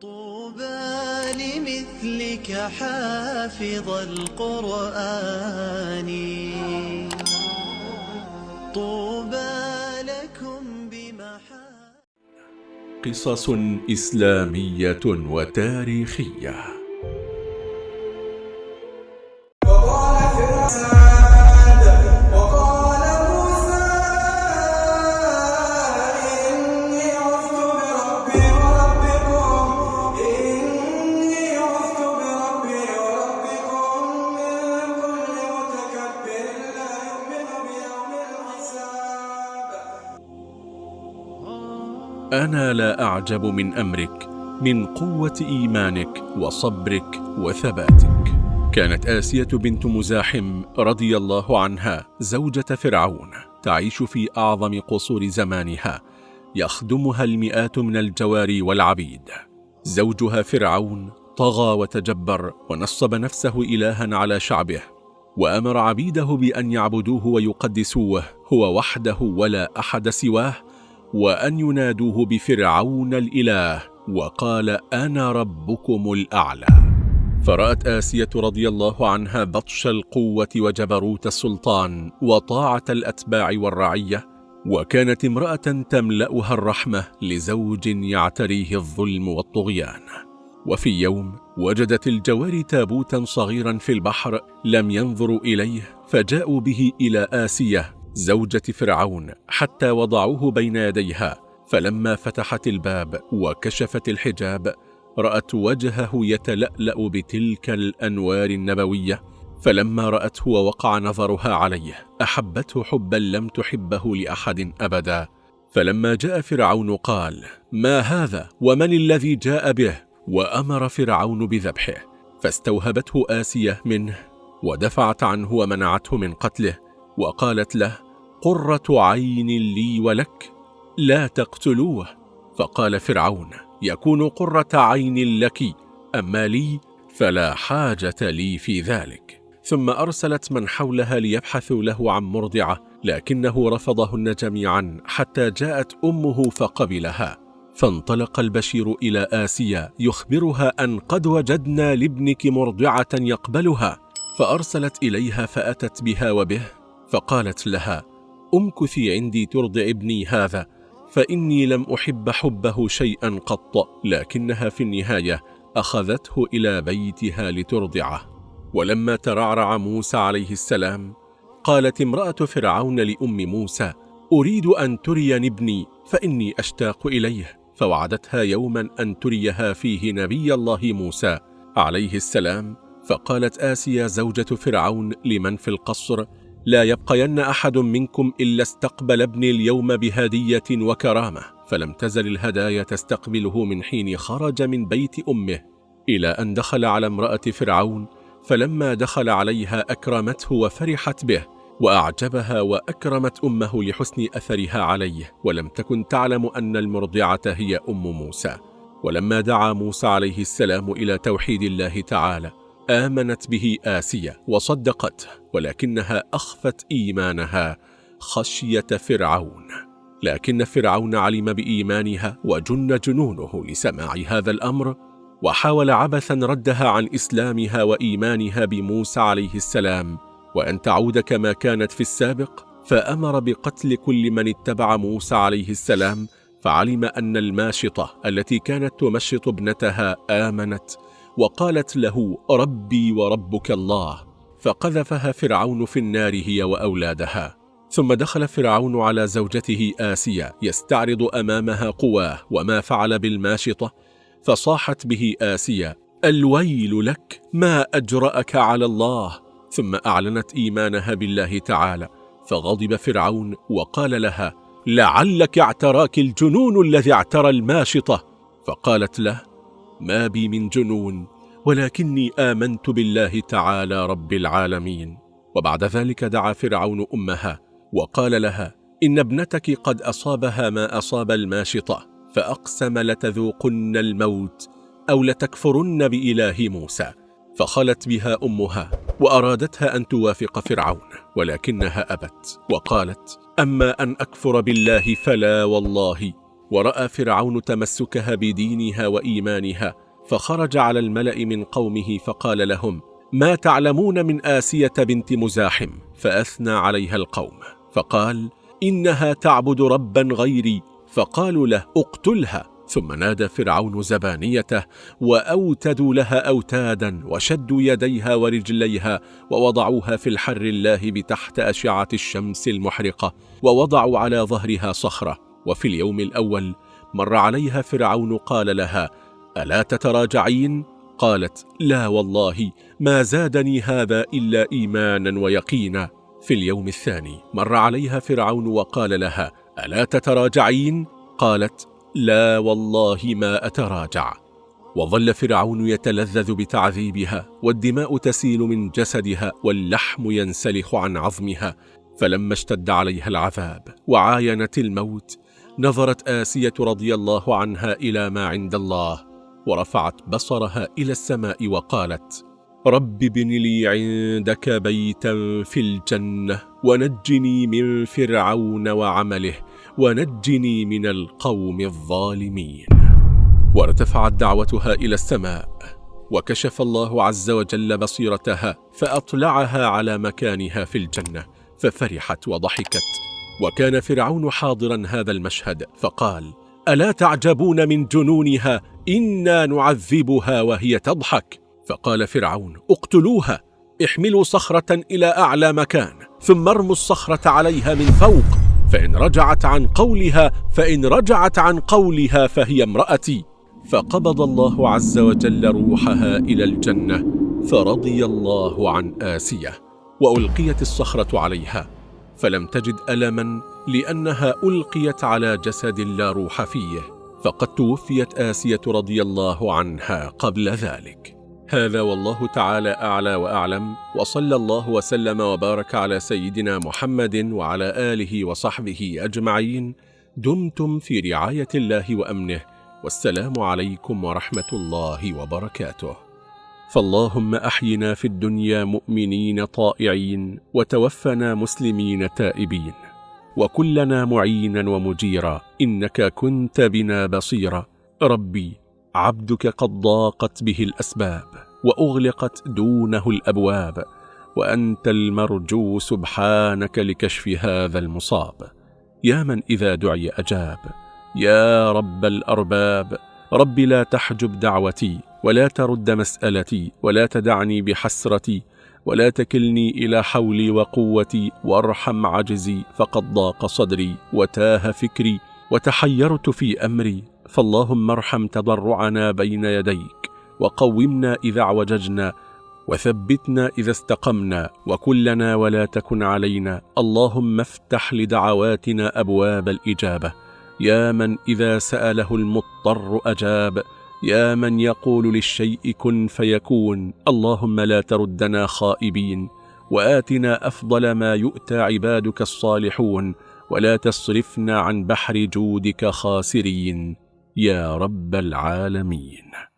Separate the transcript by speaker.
Speaker 1: طوبى لمثلك حافظ القرآن. طوبى لكم بمحا
Speaker 2: قصص إسلامية وتاريخية.
Speaker 3: وقال فرعون
Speaker 2: أنا لا أعجب من أمرك من قوة إيمانك وصبرك وثباتك. كانت آسية بنت مزاحم رضي الله عنها زوجة فرعون تعيش في أعظم قصور زمانها يخدمها المئات من الجواري والعبيد. زوجها فرعون طغى وتجبر ونصب نفسه إلها على شعبه وأمر عبيده بأن يعبدوه ويقدسوه هو وحده ولا أحد سواه وأن ينادوه بفرعون الإله وقال أنا ربكم الأعلى. فرأت آسية رضي الله عنها بطش القوة وجبروت السلطان وطاعة الأتباع والرعية وكانت امرأة تملأها الرحمة لزوج يعتريه الظلم والطغيان. وفي يوم وجدت الجواري تابوتا صغيرا في البحر لم ينظروا إليه فجاءوا به إلى آسية زوجة فرعون حتى وضعوه بين يديها فلما فتحت الباب وكشفت الحجاب رأت وجهه يتلألأ بتلك الأنوار النبوية. فلما رأته ووقع نظرها عليه أحبته حبا لم تحبه لأحد أبدا. فلما جاء فرعون قال ما هذا؟ ومن الذي جاء به؟ وأمر فرعون بذبحه فاستوهبته آسية منه ودفعت عنه ومنعته من قتله. وقالت له قرة عين لي ولك لا تقتلوه. فقال فرعون يكون قرة عين لك أما لي فلا حاجة لي في ذلك. ثم أرسلت من حولها ليبحثوا له عن مرضعة لكنه رفضهن جميعا حتى جاءت أمه فقبلها. فانطلق البشير إلى آسيا يخبرها أن قد وجدنا لابنك مرضعة يقبلها. فأرسلت إليها فأتت بها وبه فقالت لها امكثي عندي ترضع ابني هذا فإني لم أحب حبه شيئا قط لكنها في النهاية أخذته إلى بيتها لترضعه. ولما ترعرع موسى عليه السلام قالت امرأة فرعون لأم موسى أريد أن تريني ابني فإني أشتاق إليه. فوعدتها يوما أن تريها فيه نبي الله موسى عليه السلام فقالت آسيا زوجة فرعون لمن في القصر؟ لا يبقين أحد منكم إلا استقبل ابني اليوم بهدية وكرامة فلم تزل الهدايا تستقبله من حين خرج من بيت أمه إلى أن دخل على امرأة فرعون فلما دخل عليها أكرمته وفرحت به وأعجبها وأكرمت أمه لحسن أثرها عليه ولم تكن تعلم أن المرضعة هي أم موسى. ولما دعا موسى عليه السلام إلى توحيد الله تعالى آمنت به آسية وصدقته ولكنها أخفت إيمانها خشية فرعون. لكن فرعون علم بإيمانها وجن جنونه لسماع هذا الأمر وحاول عبثا ردها عن إسلامها وإيمانها بموسى عليه السلام. وأن تعود كما كانت في السابق فأمر بقتل كل من اتبع موسى عليه السلام فعلم أن الماشطة التي كانت تمشط ابنتها آمنت وقالت له ربي وربك الله. فقذفها فرعون في النار هي وأولادها. ثم دخل فرعون على زوجته آسيا يستعرض أمامها قواه وما فعل بالماشطة. فصاحت به آسيا الويل لك ما أجرأك على الله. ثم أعلنت إيمانها بالله تعالى. فغضب فرعون وقال لها لعلك اعتراك الجنون الذي اعترى الماشطة. فقالت له ما بي من جنون ولكني آمنت بالله تعالى رب العالمين. وبعد ذلك دعا فرعون أمها وقال لها إن ابنتك قد أصابها ما أصاب الماشطة فأقسم لتذوقن الموت أو لتكفرن بإله موسى. فخلت بها أمها وأرادتها أن توافق فرعون ولكنها أبت وقالت أما أن أكفر بالله فلا والله. ورأى فرعون تمسكها بدينها وإيمانها فخرج على الملأ من قومه فقال لهم ما تعلمون من آسية بنت مزاحم؟ فأثنى عليها القوم فقال إنها تعبد ربا غيري. فقالوا له اقتلها. ثم نادى فرعون زبانيته وأوتدوا لها أوتادا وشدوا يديها ورجليها ووضعوها في الحر الله بتحت أشعة الشمس المحرقة ووضعوا على ظهرها صخرة. وفي اليوم الأول مر عليها فرعون قال لها ألا تتراجعين؟ قالت لا والله ما زادني هذا إلا إيمانا ويقينا في اليوم الثاني مر عليها فرعون وقال لها ألا تتراجعين؟ قالت لا والله ما أتراجع وظل فرعون يتلذذ بتعذيبها والدماء تسيل من جسدها واللحم ينسلخ عن عظمها فلما اشتد عليها العذاب وعاينت الموت نظرت آسية رضي الله عنها إلى ما عند الله ورفعت بصرها إلى السماء وقالت رب ابن لي عندك بيتا في الجنة ونجني من فرعون وعمله ونجني من القوم الظالمين. وارتفعت دعوتها إلى السماء وكشف الله عز وجل بصيرتها فأطلعها على مكانها في الجنة ففرحت وضحكت. وكان فرعون حاضرا هذا المشهد فقال ألا تعجبون من جنونها؟ إنا نعذبها وهي تضحك. فقال فرعون اقتلوها. احملوا صخرة إلى أعلى مكان ثم ارموا الصخرة عليها من فوق. فإن رجعت عن قولها فإن رجعت عن قولها فهي امرأتي. فقبض الله عز وجل روحها إلى الجنة فرضي الله عن آسية. وألقيت الصخرة عليها. فلم تجد ألما لأنها ألقيت على جسد لا روح فيه فقد توفيت آسية رضي الله عنها قبل ذلك. هذا والله تعالى أعلى وأعلم وصلى الله وسلم وبارك على سيدنا محمد وعلى آله وصحبه أجمعين. دمتم في رعاية الله وأمنه والسلام عليكم ورحمة الله وبركاته. فاللهم أحينا في الدنيا مؤمنين طائعين وتوفنا مسلمين تائبين وكلنا معينا ومجيرا إنك كنت بنا بصيرا ربي عبدك قد ضاقت به الأسباب وأغلقت دونه الأبواب وأنت المرجو سبحانك لكشف هذا المصاب يا من إذا دعي أجاب يا رب الأرباب رب لا تحجب دعوتي ولا ترد مسألتي ولا تدعني بحسرتي ولا تكلني إلى حولي وقوتي وارحم عجزي فقد ضاق صدري وتاه فكري وتحيرت في أمري فاللهم ارحم تضرعنا بين يديك وقومنا إذا اعوججنا وثبتنا إذا استقمنا وكلنا ولا تكن علينا اللهم افتح لدعواتنا أبواب الإجابة يا من إذا سأله المضطر أجاب يا من يقول للشيء كن فيكون اللهم لا تردنا خائبين وآتنا أفضل ما يؤتى عبادك الصالحون ولا تصرفنا عن بحر جودك خاسرين يا رب العالمين.